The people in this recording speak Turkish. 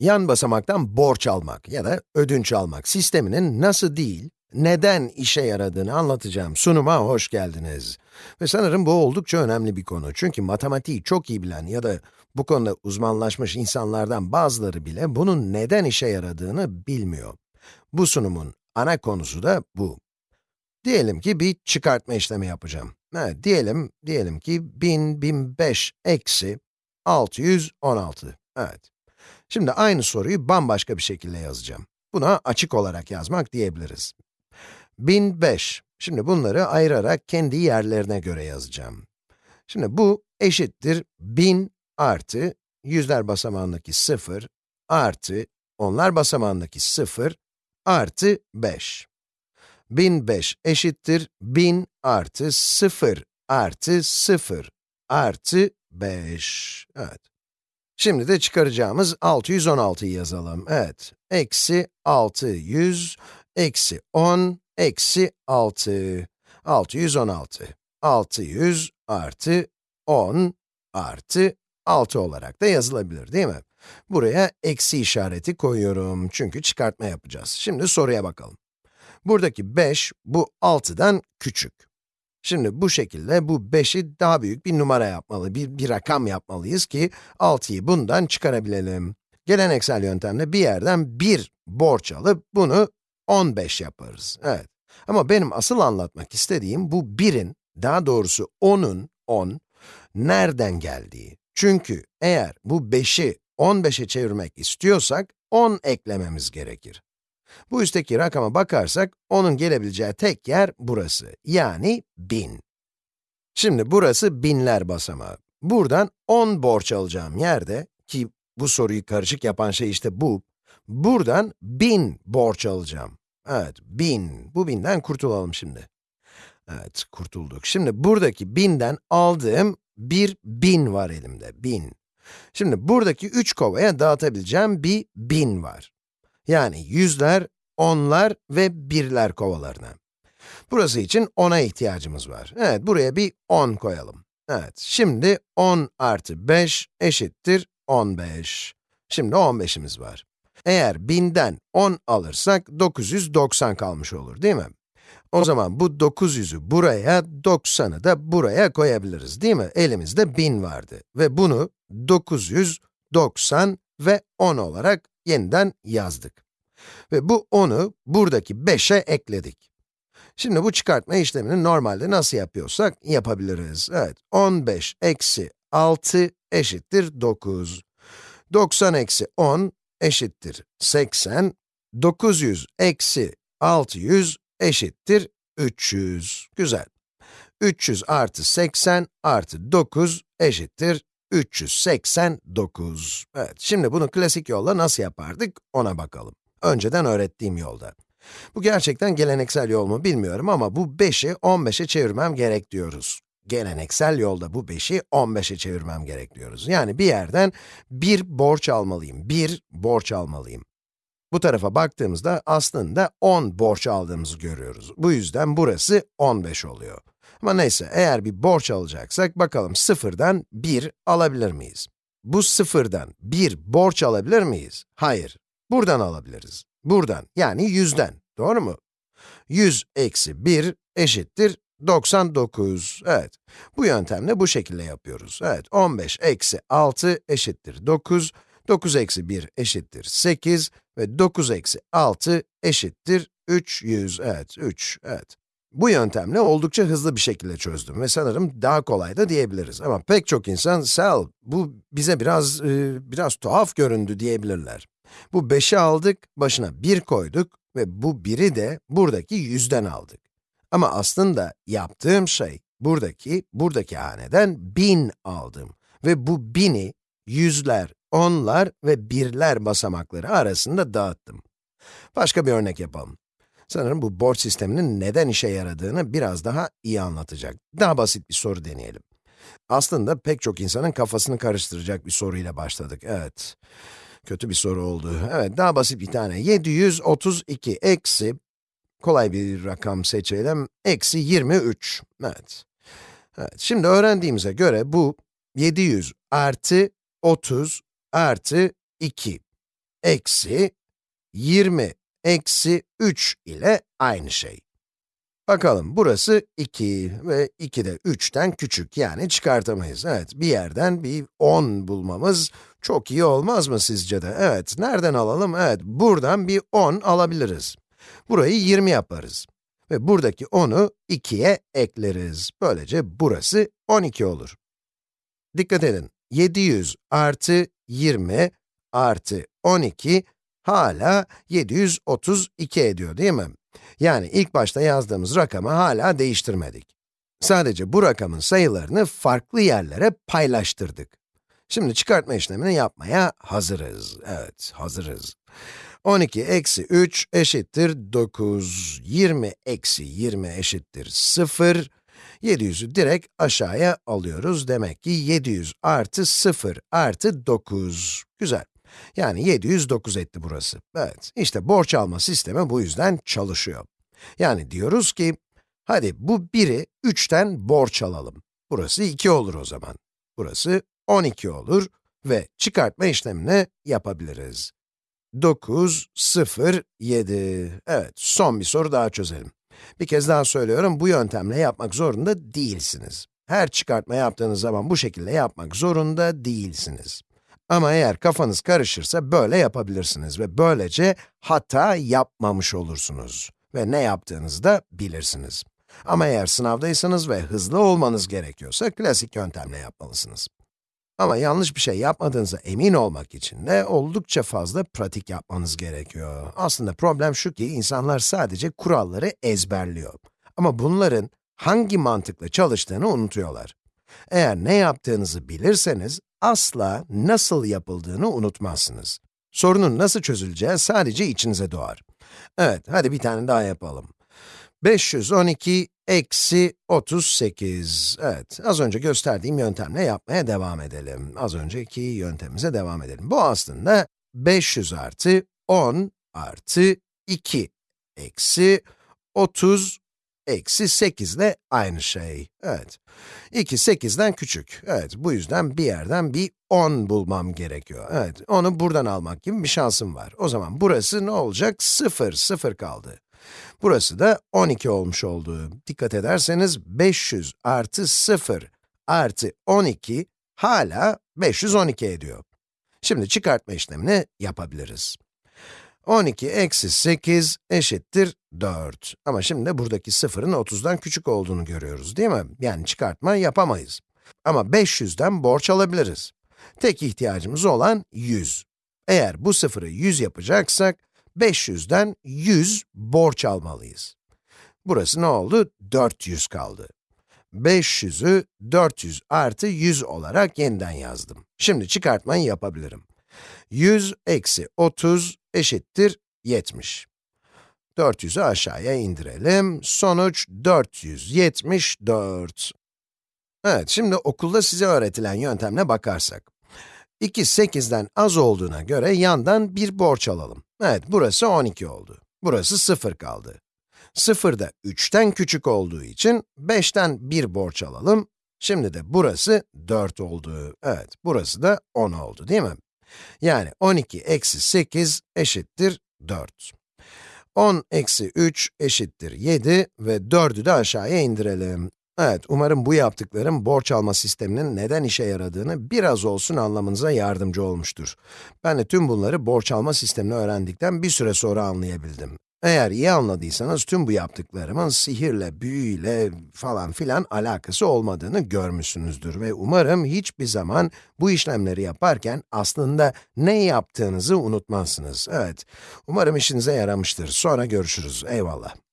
yan basamaktan borç almak ya da ödünç almak sisteminin nasıl değil, neden işe yaradığını anlatacağım sunuma hoş geldiniz. Ve sanırım bu oldukça önemli bir konu. Çünkü matematiği çok iyi bilen ya da bu konuda uzmanlaşmış insanlardan bazıları bile bunun neden işe yaradığını bilmiyor. Bu sunumun ana konusu da bu. Diyelim ki bir çıkartma işlemi yapacağım. Evet, diyelim, diyelim ki 1000, 1005 eksi 616. Evet. Şimdi aynı soruyu bambaşka bir şekilde yazacağım. Buna açık olarak yazmak diyebiliriz. 1005. Şimdi bunları ayırarak kendi yerlerine göre yazacağım. Şimdi bu eşittir 1000 artı yüzler basamağındaki 0 artı onlar basamağındaki 0 artı 5. 1005 eşittir 1000 artı 0 artı 0 artı 5. Evet. Şimdi de çıkaracağımız 616'yı yazalım. Evet. Eksi 600, eksi 10, eksi 6. 616. 600 artı 10 artı 6 olarak da yazılabilir değil mi? Buraya eksi işareti koyuyorum çünkü çıkartma yapacağız. Şimdi soruya bakalım. Buradaki 5, bu 6'dan küçük. Şimdi bu şekilde bu 5'i daha büyük bir numara yapmalı, bir, bir rakam yapmalıyız ki 6'yı bundan çıkarabilelim. Geleneksel yöntemle bir yerden 1 borç alıp bunu 15 yaparız. Evet. Ama benim asıl anlatmak istediğim bu 1'in, daha doğrusu 10'un, 10, nereden geldiği. Çünkü eğer bu 5'i 15'e çevirmek istiyorsak, 10 eklememiz gerekir. Bu üstteki rakama bakarsak, onun gelebileceği tek yer burası, yani 1000. Şimdi burası binler basamağı. Buradan 10 borç alacağım yerde, ki bu soruyu karışık yapan şey işte bu, buradan 1000 borç alacağım. Evet, 1000. Bu binden kurtulalım şimdi. Evet, kurtulduk. Şimdi buradaki binden aldığım bir bin var elimde, bin. Şimdi buradaki üç kovaya dağıtabileceğim bir bin var. Yani yüzler, onlar ve birler kovalarına. Burası için 10'a ihtiyacımız var. Evet, buraya bir 10 koyalım. Evet, şimdi 10 artı 5 eşittir 15. Şimdi 15'imiz var. Eğer 1000'den 10 alırsak 990 kalmış olur değil mi? O zaman bu 900'ü buraya, 90'ı da buraya koyabiliriz değil mi? Elimizde 1000 vardı ve bunu 900, 90 ve 10 olarak yeniden yazdık. Ve bu 10'u buradaki 5'e ekledik. Şimdi bu çıkartma işlemini normalde nasıl yapıyorsak yapabiliriz. Evet, 15 eksi 6 eşittir 9. 90 eksi 10 eşittir 80. 900 eksi 600 eşittir 300. Güzel. 300 artı 80 artı 9 eşittir 389. Evet, şimdi bunu klasik yolla nasıl yapardık ona bakalım. Önceden öğrettiğim yolda. Bu gerçekten geleneksel yol mu bilmiyorum ama bu 5'i 15'e çevirmem gerek diyoruz. Geleneksel yolda bu 5'i 15'e çevirmem gerek diyoruz. Yani bir yerden bir borç almalıyım, bir borç almalıyım. Bu tarafa baktığımızda aslında 10 borç aldığımızı görüyoruz. Bu yüzden burası 15 oluyor. Ama neyse, eğer bir borç alacaksak, bakalım sıfırdan 1 alabilir miyiz? Bu sıfırdan 1 borç alabilir miyiz? Hayır. Buradan alabiliriz. Buradan, yani 100'den. Doğru mu? 100 eksi 1 eşittir 99. Evet. Bu yöntemle bu şekilde yapıyoruz. Evet, 15 eksi 6 eşittir 9. 9 eksi 1 eşittir 8 ve 9 eksi 6 eşittir 300. Evet, 3, evet. Bu yöntemle oldukça hızlı bir şekilde çözdüm ve sanırım daha kolay da diyebiliriz. Ama pek çok insan, Sel, bu bize biraz, e, biraz tuhaf göründü diyebilirler. Bu 5'i aldık, başına 1 koyduk ve bu 1'i de buradaki 100'den aldık. Ama aslında yaptığım şey, buradaki, buradaki haneden 1000 aldım. Ve bu 1000'i yüzler, onlar ve birler basamakları arasında dağıttım. Başka bir örnek yapalım. Sanırım bu borç sisteminin neden işe yaradığını biraz daha iyi anlatacak. Daha basit bir soru deneyelim. Aslında pek çok insanın kafasını karıştıracak bir soruyla başladık, evet. Kötü bir soru oldu. Evet, daha basit bir tane. 732 eksi, kolay bir rakam seçelim, eksi 23. Evet. Evet, şimdi öğrendiğimize göre bu 700 artı 30 artı 2. eksi 20 eksi 3 ile aynı şey. Bakalım, burası 2 ve 2 de 3'ten küçük, yani çıkartamayız. Evet, bir yerden bir 10 bulmamız çok iyi olmaz mı sizce de? Evet, nereden alalım? Evet, buradan bir 10 alabiliriz. Burayı 20 yaparız. Ve buradaki 10'u 2'ye ekleriz. Böylece burası 12 olur. Dikkat edin, 700 artı 20 artı 12 hala 732 ediyor değil mi? Yani ilk başta yazdığımız rakamı hala değiştirmedik. Sadece bu rakamın sayılarını farklı yerlere paylaştırdık. Şimdi çıkartma işlemini yapmaya hazırız. Evet, hazırız. 12 eksi 3 eşittir 9, 20 eksi 20 eşittir 0, 700'ü direkt aşağıya alıyoruz. Demek ki 700 artı 0 artı 9. Güzel. Yani 709 etti burası. Evet, işte borç alma sistemi bu yüzden çalışıyor. Yani diyoruz ki, hadi bu biri 3'ten borç alalım. Burası 2 olur o zaman. Burası 12 olur ve çıkartma işlemini yapabiliriz. 9, 0, 7. Evet, son bir soru daha çözelim. Bir kez daha söylüyorum, bu yöntemle yapmak zorunda değilsiniz. Her çıkartma yaptığınız zaman bu şekilde yapmak zorunda değilsiniz. Ama eğer kafanız karışırsa böyle yapabilirsiniz ve böylece hata yapmamış olursunuz. Ve ne yaptığınızı da bilirsiniz. Ama eğer sınavdaysanız ve hızlı olmanız gerekiyorsa klasik yöntemle yapmalısınız. Ama yanlış bir şey yapmadığınıza emin olmak için de oldukça fazla pratik yapmanız gerekiyor. Aslında problem şu ki insanlar sadece kuralları ezberliyor. Ama bunların hangi mantıkla çalıştığını unutuyorlar. Eğer ne yaptığınızı bilirseniz, asla nasıl yapıldığını unutmazsınız. Sorunun nasıl çözüleceği sadece içinize doğar. Evet, hadi bir tane daha yapalım. 512 eksi 38. Evet, az önce gösterdiğim yöntemle yapmaya devam edelim. Az önceki yöntemimize devam edelim. Bu aslında 500 artı 10 artı 2 eksi 30 eksi 8 ile aynı şey. Evet. 2, 8'den küçük. Evet, bu yüzden bir yerden bir 10 bulmam gerekiyor. Evet, onu buradan almak gibi bir şansım var. O zaman burası ne olacak? 0, 0 kaldı. Burası da 12 olmuş oldu. Dikkat ederseniz 500 artı 0 artı 12 hala 512 ediyor. Şimdi çıkartma işlemini yapabiliriz. 12 eksi 8 eşittir 4. Ama şimdi buradaki sıfırın 30'dan küçük olduğunu görüyoruz değil mi? Yani çıkartma yapamayız. Ama 500'den borç alabiliriz. Tek ihtiyacımız olan 100. Eğer bu sıfırı 100 yapacaksak, 500'den 100 borç almalıyız. Burası ne oldu? 400 kaldı. 500'ü 400 artı 100 olarak yeniden yazdım. Şimdi çıkartmayı yapabilirim. 100 eksi 30 eşittir 70. 400'ü aşağıya indirelim. Sonuç 474. Evet, şimdi okulda size öğretilen yöntemle bakarsak. 2, 8'den az olduğuna göre yandan bir borç alalım. Evet, burası 12 oldu. Burası 0 kaldı. 0 da 3'ten küçük olduğu için 5'ten bir borç alalım. Şimdi de burası 4 oldu. Evet, burası da 10 oldu değil mi? Yani 12 eksi 8 eşittir 4. 10 eksi 3 eşittir 7 ve 4'ü de aşağıya indirelim. Evet, umarım bu yaptıklarım borç alma sisteminin neden işe yaradığını biraz olsun anlamanıza yardımcı olmuştur. Ben de tüm bunları borç alma sistemini öğrendikten bir süre sonra anlayabildim. Eğer iyi anladıysanız tüm bu yaptıklarımın sihirle, büyüyle falan filan alakası olmadığını görmüşsünüzdür ve umarım hiçbir zaman bu işlemleri yaparken aslında ne yaptığınızı unutmazsınız. Evet, umarım işinize yaramıştır. Sonra görüşürüz. Eyvallah.